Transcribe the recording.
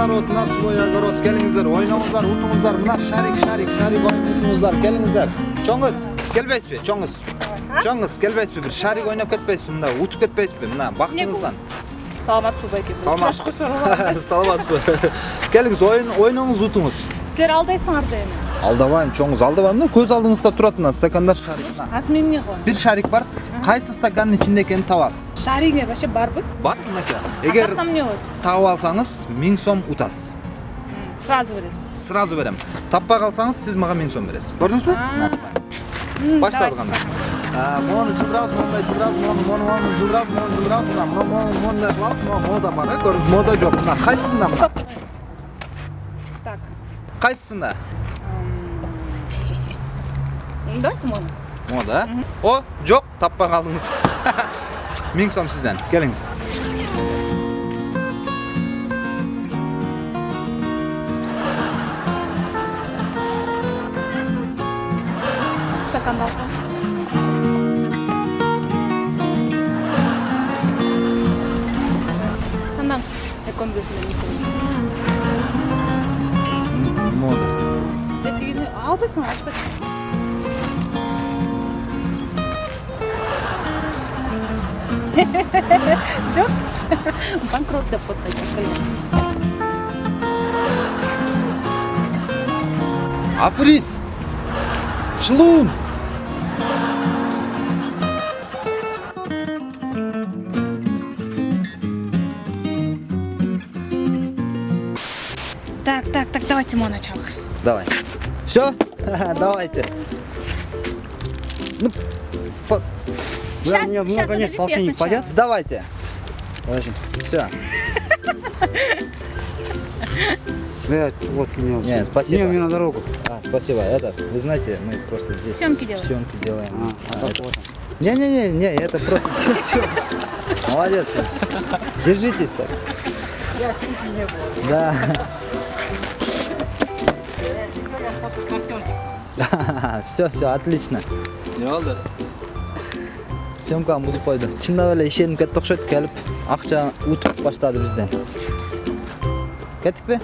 балдар от мына свой огород келиңиздер ойноңуздар утуңуздар мына шарик шарик шарик ойнап утуңуздар келиңиздер чоң кыз келбейсизби чоң кыз чоң кыз келбейсизби бир шарик ойноп кетпейсизби мында утуп кетпейсизби мына бактыңыздан саламатсызбы байке Саламатсыз. Чашкы суралам. саламатсызбы келиңиз ойын ойноңуз утуңуз силер алдайсыңар да эми алдабайм чоң кыз алдабайм мына көз алдыңызда турат мына стакандар шарик мына азыр мен эмне кылам бир шарик бар кайсы стакандын ичинде экенин табасыз шаригиңер вообще барбы бар мынакей эгер тапсам эмне болот таап алсаңыз миң сом утасыз сразу бересиз сразу берем таппай калсаңыз сиз мага миң сом бересиз көрдүңүзбү баштадык давайте. анда мону жылдырабыз мондай жылдырабыз мону мону мону жылдырабыз мону жылдырабыз мына мону мону мондай кылабыз мону мода бар э көрдүңүз мода жок мына кайсысында мына так кайсысында давайте мону мода о жок таппай калдыңыз миң сом сизден келиңиз стаканды алып тандаңыз экөөнүн бирөөсүндө эмне мода. Е тигини албайсыңар жок банкрот деп кайта африз шылуун так так так давайте моно начало Давай. Все? Давайте. Ну, по- Сейчас, мне сейчас, много нет, подождите, я полтинник сначала. пойдет? давайте. Подожди. Все. Блядь, вот мне. Не, спасибо. Не, мне на дорогу. А, спасибо. Это, вы знаете, мы просто здесь Съемки делаем. съемки делаем. А, А, так это- вот. Не-не-не, не, это просто всё. Молодец. Держитесь так. Да. Все, все, отлично. Не oldu? Съемканы бузуп койду. Чындап эле ишенип кетти окшойт келип акча утуп баштады бизден. Кеттикпи?